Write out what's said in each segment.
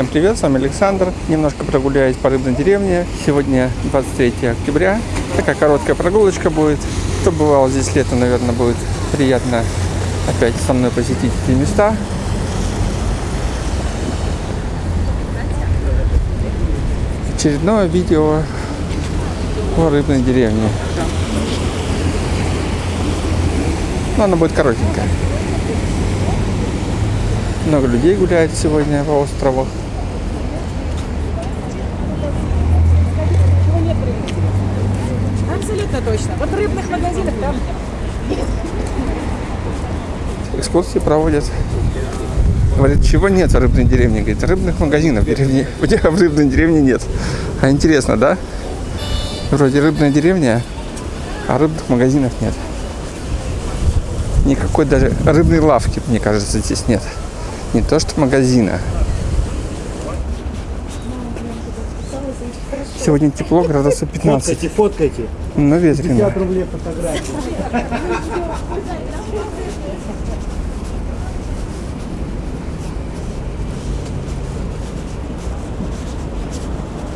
Всем привет, с вами Александр. Немножко прогуляюсь по рыбной деревне. Сегодня 23 октября. Такая короткая прогулочка будет. Кто бывал здесь летом, наверное, будет приятно опять со мной посетить эти места. Очередное видео по рыбной деревне. Но оно будет коротенькое. Много людей гуляет сегодня по острову. Абсолютно точно. Вот рыбных магазинах там Экскурсии проводят. Говорит, чего нет в рыбной деревне? Говорит, рыбных магазинов в деревне. У тебя в рыбной деревне нет. А интересно, да? Вроде рыбная деревня, а рыбных магазинов нет. Никакой даже рыбной лавки, мне кажется, здесь нет. Не то что магазина. Сегодня тепло, градусов 15. Фоткайте, фоткайте. Но ветрено. 50 рублей фотографии.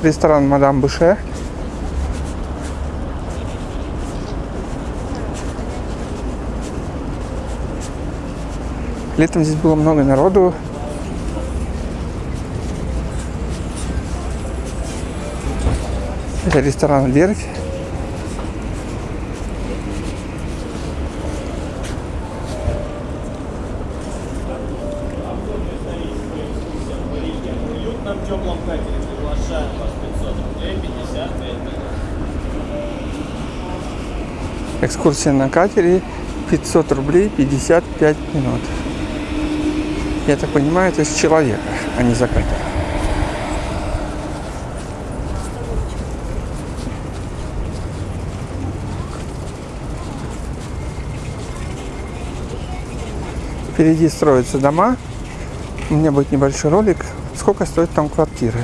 Ресторан Мадам Буше. Летом здесь было много народу. Это ресторан Верфь. уютном теплом катере приглашаем вас 500 рублей 55 минут. Экскурсия на катере 500 рублей 55 минут. Я так понимаю, это с человека, а не за катер. Впереди строятся дома. У меня будет небольшой ролик. Сколько стоит там квартиры?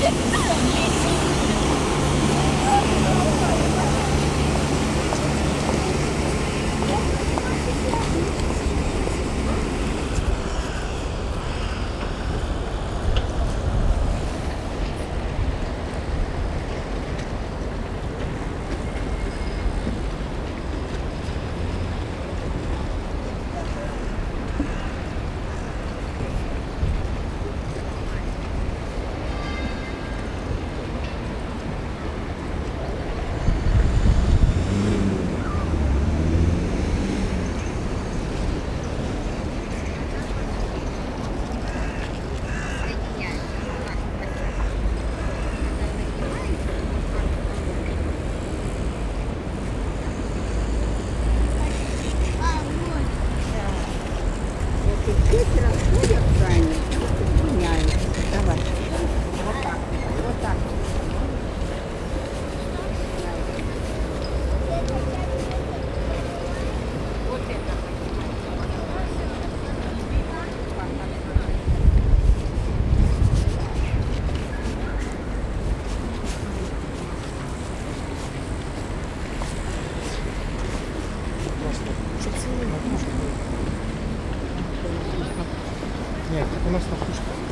Дети Look at Frank. Нет, у нас на пушке.